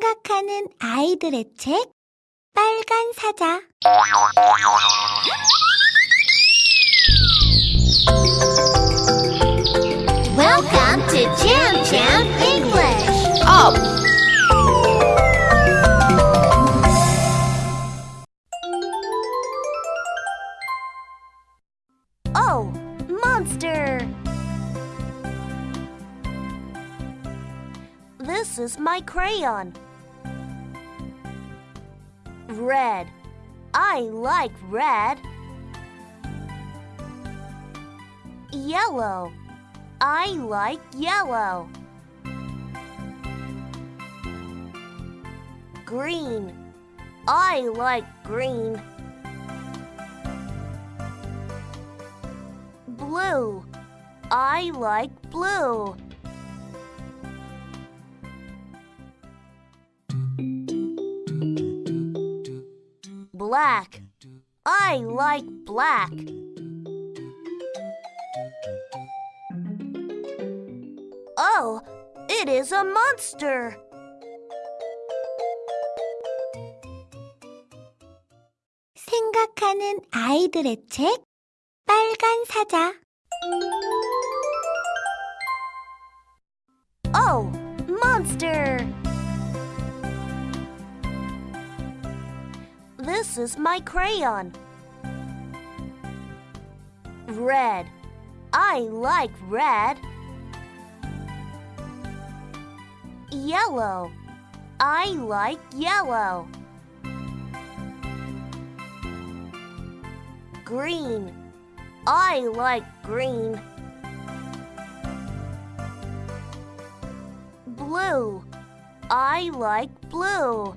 생각하는 아이들의 책 빨간 사자 Welcome to Jam Jam English. Up! Oh, monster! This is my crayon. Red. I like red. Yellow. I like yellow. Green. I like green. Blue. I like blue. Black. I like black. Oh, it is a monster. 생각하는 아이들의 책 빨간 사자 Oh, monster! This is my crayon. Red. I like red. Yellow. I like yellow. Green. I like green. Blue. I like blue.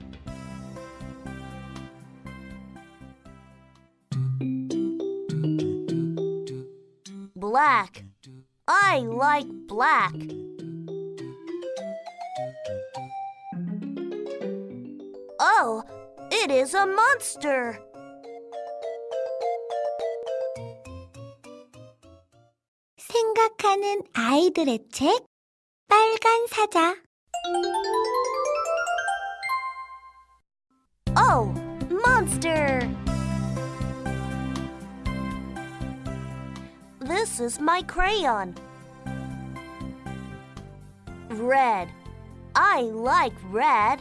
Black. I like black. Oh, it is a monster. 생각하는 아이들의 책 빨간 사자 Oh, monster! This is my crayon. Red. I like red.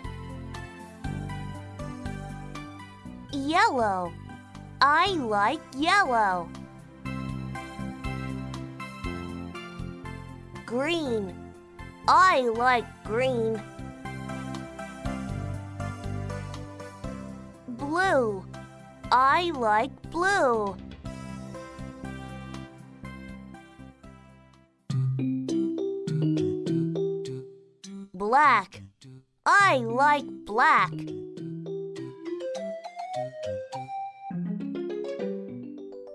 Yellow. I like yellow. Green. I like green. Blue. I like blue. Black. I like black.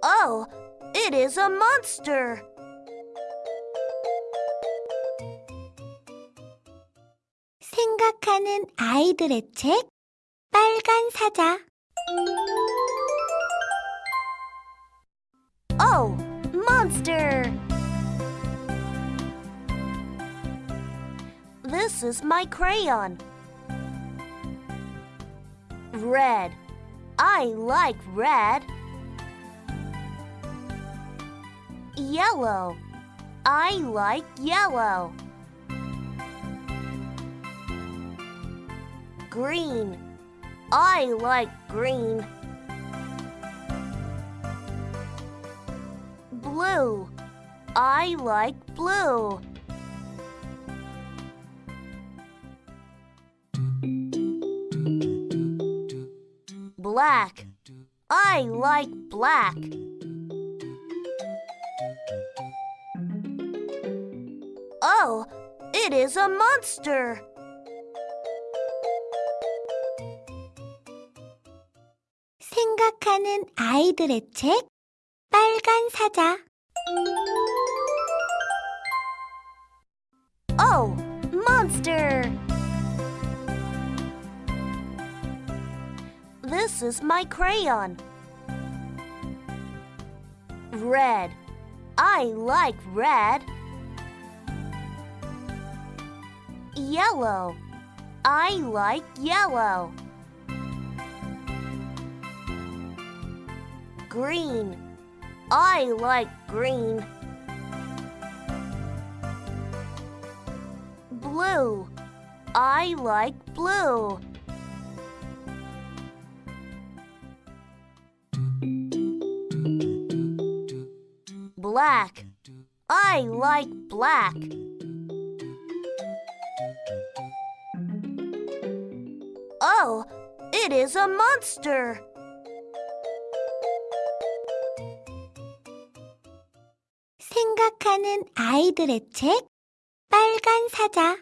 Oh, it is a monster. 생각하는 아이들의 책 빨간 사자 This is my crayon. Red. I like red. Yellow. I like yellow. Green. I like green. Blue. I like blue. Black. I like black. Oh, it is a monster. 생각하는 아이들의 책 빨간 사자 Is my crayon. Red. I like red. Yellow. I like yellow. Green. I like green. Blue. I like blue. Black. I like black. Oh, it is a monster. 생각하는 아이들의 책 빨간 사자